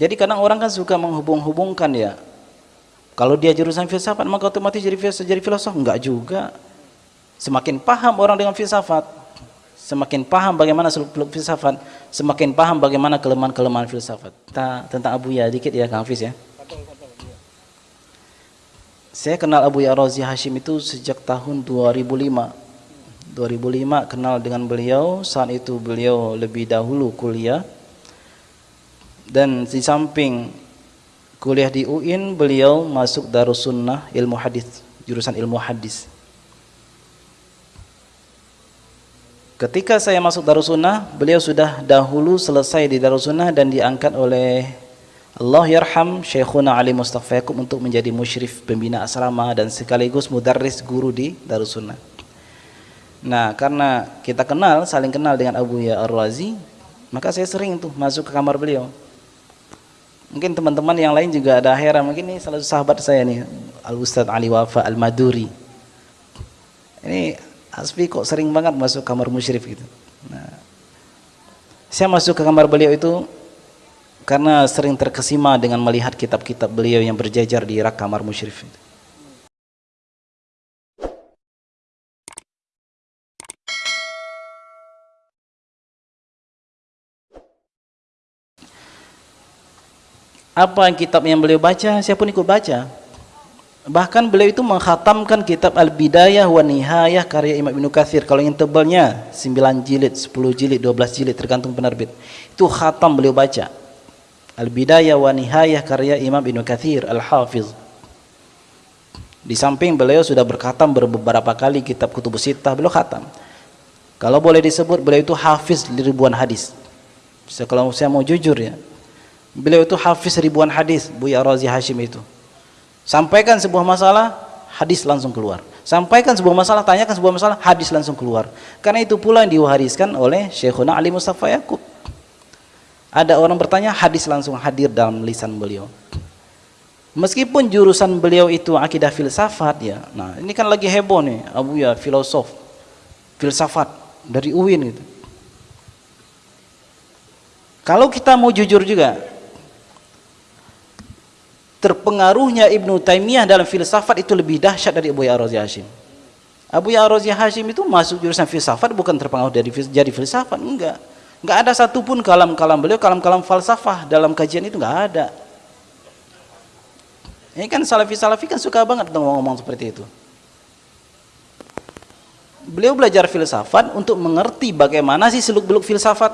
Jadi kadang orang kan suka menghubung-hubungkan ya. Kalau dia jurusan filsafat maka otomatis jadi filsafat, jadi filosof enggak juga. Semakin paham orang dengan filsafat, semakin paham bagaimana seluk-beluk filsafat, semakin paham bagaimana kelemahan-kelemahan filsafat. Kita tentang Abu Ya dikit ya Kang Hafiz ya. Saya kenal Abu Ya Razi Hashim itu sejak tahun 2005. 2005 kenal dengan beliau, saat itu beliau lebih dahulu kuliah dan di samping kuliah di UIN beliau masuk Darussunnah ilmu hadis jurusan ilmu hadis. Ketika saya masuk Darussunnah beliau sudah dahulu selesai di Darussunnah dan diangkat oleh Allah yarham Syekhuna Ali Mustafa untuk menjadi musyrif pembina asrama dan sekaligus mudarris guru di Darussunnah. Nah karena kita kenal saling kenal dengan Abu Ya Ar-Razi maka saya sering tuh masuk ke kamar beliau Mungkin teman-teman yang lain juga ada heran, mungkin ini salah satu sahabat saya nih, Al Ustaz Ali Wafa Al Maduri. Ini Asfi kok sering banget masuk kamar musyrif gitu. Nah, saya masuk ke kamar beliau itu karena sering terkesima dengan melihat kitab-kitab beliau yang berjajar di rak kamar musyrif itu. Apa yang kitab yang beliau baca? Saya pun ikut baca. Bahkan beliau itu menghatamkan kitab Al-Bidayah wa Nihayah karya Imam Ibn Kathir kalau yang tebalnya 9 jilid, 10 jilid, 12 jilid tergantung penerbit. Itu khatam beliau baca. Al-Bidayah wa Nihayah karya Imam Ibn Kathir Al-Hafiz. Di samping beliau sudah berkhatam beberapa kali kitab Kutubus Sittah beliau khatam. Kalau boleh disebut beliau itu hafiz ribuan hadis. Kalau saya mau jujur ya Beliau itu hafiz ribuan hadis, Buya Razi Hashim itu. Sampaikan sebuah masalah, hadis langsung keluar. Sampaikan sebuah masalah, tanyakan sebuah masalah, hadis langsung keluar. Karena itu pula yang diwariskan oleh Syekhuna Ali Mustafa Yaakob. Ada orang bertanya, hadis langsung hadir dalam lisan beliau. Meskipun jurusan beliau itu akidah filsafat ya. Nah, ini kan lagi heboh nih, Abu ya filosof. Filsafat dari UIN gitu. Kalau kita mau jujur juga, terpengaruhnya Ibnu Taimiyah dalam filsafat itu lebih dahsyat dari Abu Ya'razi Hashim. Abu Ya'razi Hashim itu masuk jurusan filsafat bukan terpengaruh dari jadi filsafat, enggak. Enggak ada satupun kalam-kalam beliau, kalam-kalam falsafah dalam kajian itu enggak ada. Ini kan salafi-salafi kan suka banget ngomong-ngomong seperti itu. Beliau belajar filsafat untuk mengerti bagaimana sih seluk-beluk filsafat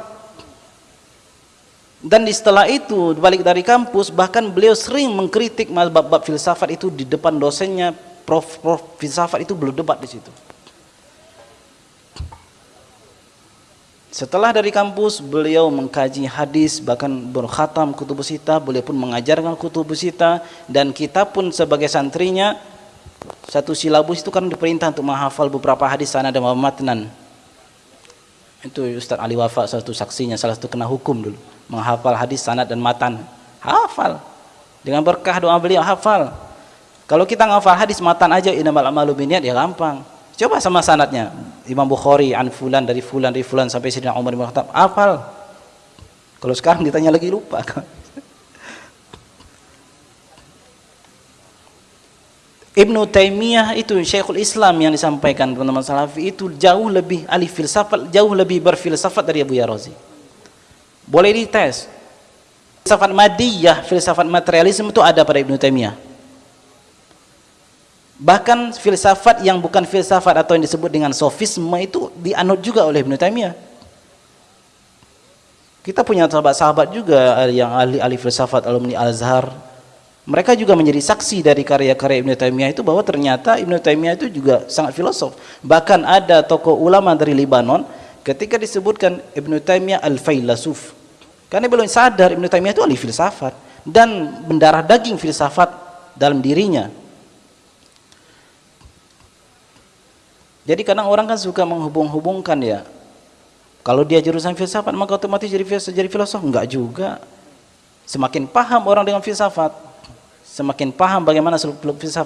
dan setelah itu balik dari kampus bahkan beliau sering mengkritik bab-bab filsafat itu di depan dosennya. Prof prof filsafat itu belum debat di situ. Setelah dari kampus beliau mengkaji hadis bahkan berkhatam kutubus sita. Beliau pun mengajarkan kutubus sita. Dan kita pun sebagai santrinya satu silabus itu kan diperintah untuk menghafal beberapa hadis sana dan matnan itu Ustaz Ali Wafa satu saksinya salah satu kena hukum dulu menghafal hadis sanad dan matan. Hafal. Dengan berkah doa beliau hafal. Kalau kita ngafal hadis matan aja inamal amalu biniat ya gampang. Coba sama sanadnya. Imam Bukhari an fulan dari fulan dari fulan sampai Sayyidina Umar bin Khattab. Hafal. Kalau sekarang ditanya lagi lupa. Ibnu Taimiyah itu Syekhul Islam yang disampaikan teman-teman Salafi itu jauh lebih ahli filsafat, jauh lebih berfilsafat dari Abu Yarazi. Boleh dites. Filsafat madiyah, filsafat materialisme itu ada pada Ibnu Taimiyah. Bahkan filsafat yang bukan filsafat atau yang disebut dengan sofisme itu dianut juga oleh Ibnu Taimiyah. Kita punya sahabat-sahabat juga yang ahli-ahli filsafat alumni Al-Azhar, mereka juga menjadi saksi dari karya-karya Ibnu Taimiyah itu bahwa ternyata Ibnu Taimiyah itu juga sangat filosof. Bahkan ada tokoh ulama dari Libanon ketika disebutkan Ibnu Taimiyah al-failasuf. Karena belum sadar Ibnu Taimiyah itu ahli filsafat dan mendarah daging filsafat dalam dirinya. Jadi kadang orang kan suka menghubung-hubungkan ya. Kalau dia jurusan filsafat maka otomatis jadi filosof, jadi filosof enggak juga. Semakin paham orang dengan filsafat, semakin paham bagaimana seluk beluk filsafat